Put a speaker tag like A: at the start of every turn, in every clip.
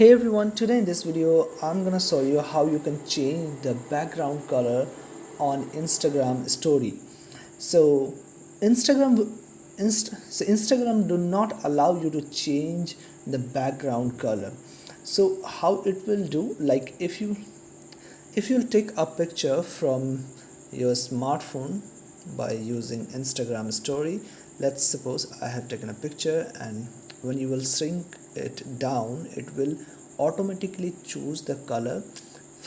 A: hey everyone today in this video i'm gonna show you how you can change the background color on instagram story. So instagram Inst so instagram do not allow you to change the background color. So how it will do like if you if you take a picture from your smartphone by using instagram story let's suppose i have taken a picture and when you will shrink it down it will automatically choose the color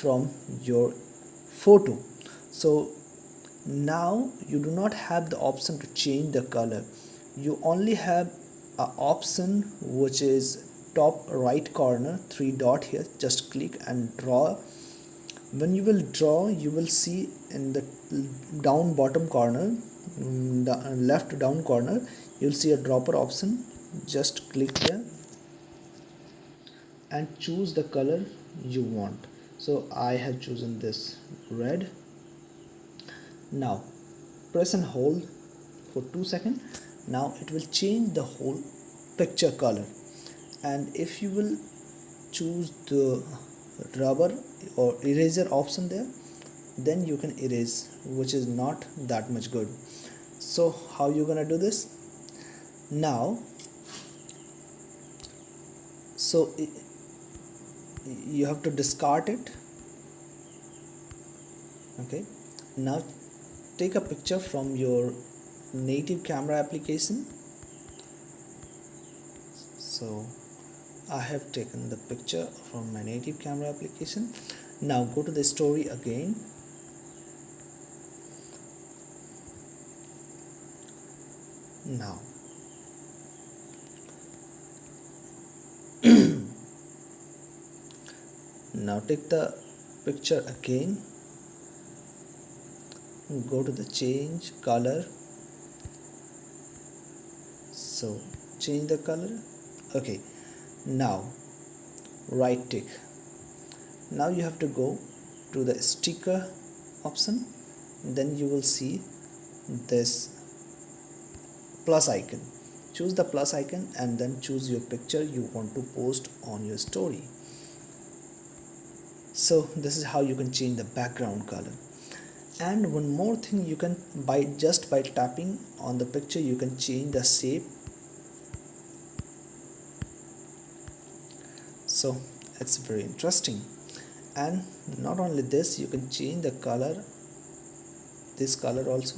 A: from your photo. So now you do not have the option to change the color. You only have a option which is top right corner three dot here. Just click and draw. When you will draw you will see in the down bottom corner mm, the left down corner you'll see a dropper option. Just click there and choose the color you want. So I have chosen this red. Now press and hold for two seconds. Now it will change the whole picture color. And if you will choose the rubber or eraser option there then you can erase which is not that much good. So how you gonna do this? Now so you have to discard it. Okay. Now take a picture from your native camera application. So I have taken the picture from my native camera application. Now go to the story again. Now now take the picture again. Go to the change color. So change the color. Okay. Now right tick. Now you have to go to the sticker option. Then you will see this plus icon. Choose the plus icon and then choose your picture you want to post on your story so this is how you can change the background color. And one more thing you can by just by tapping on the picture you can change the shape. So it's very interesting. And not only this you can change the color this color also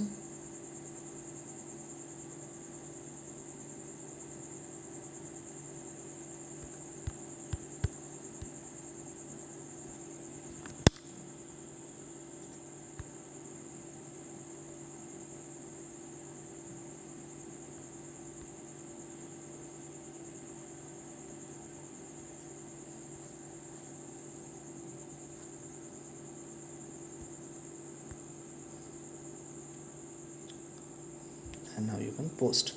A: and now you can post